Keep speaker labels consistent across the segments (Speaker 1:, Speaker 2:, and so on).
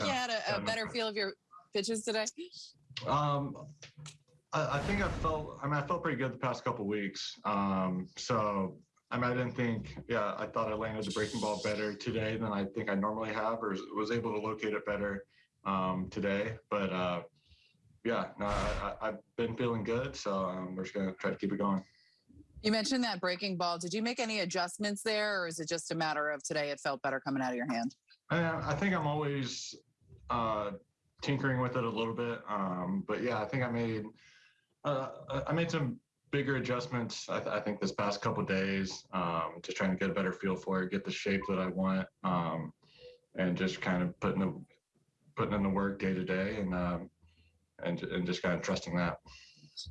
Speaker 1: like you had a, a better
Speaker 2: problem.
Speaker 1: feel of your pitches today?
Speaker 2: Um, I, I think I felt. I mean, I felt pretty good the past couple weeks. Um, so I mean, I didn't think. Yeah, I thought I landed the breaking ball better today than I think I normally have, or was able to locate it better um, today. But uh, yeah, no, I, I, I've been feeling good. So um, we're just gonna try to keep it going.
Speaker 1: You mentioned that breaking ball. Did you make any adjustments there, or is it just a matter of today it felt better coming out of your hand?
Speaker 2: I, I think I'm always uh, tinkering with it a little bit, um, but yeah, I think I made uh, I- I made some bigger adjustments. I, th- I think this past couple days, um, just trying to get a better feel for it, get the shape that I want, um, and just kind of putting the putting in the work day to day, and um, and and just kind of trusting that.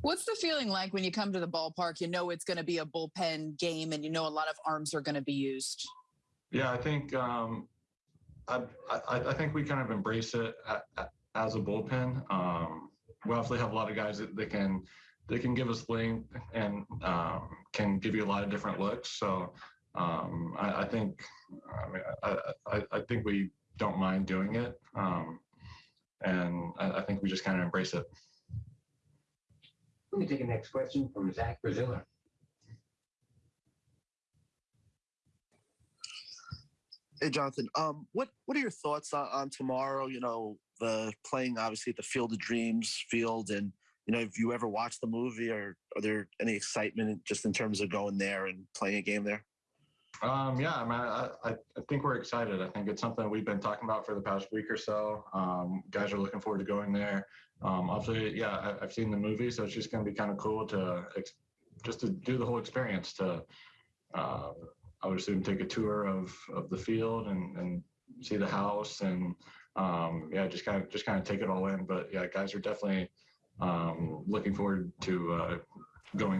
Speaker 1: What's the feeling like when you come to the ballpark? You know it's going to be a bullpen game, and you know a lot of arms are going to be used.
Speaker 2: Yeah, I think um, I, I think we kind of embrace it a- a- as a bullpen. Um, we obviously have a lot of guys that they can they can give us length and um, can give you a lot of different looks. So um, I, I think I mean I, I, I think we don't mind doing it, um, and I, think we just kind of embrace it.
Speaker 3: Let me take the next question from Zach Braziller.
Speaker 4: Hey, Jonathan. Um, what what are your thoughts on, on tomorrow? You know, the playing obviously at the Field of Dreams field, and you know, have you ever watched the movie, or are there any excitement just in terms of going there and playing a game there?
Speaker 2: Um, yeah, I mean, I, I, think we're excited. I think it's something we've been talking about for the past week or so. Um, guys are looking forward to going there. Um, obviously, yeah, I, I've seen the movie, so it's just going to be kind of cool to ex- just to do the whole experience. To uh, I would assume take a tour of of the field and and see the house and um, yeah, just kind of just kind of take it all in. But yeah, guys are definitely um, looking forward to uh, going.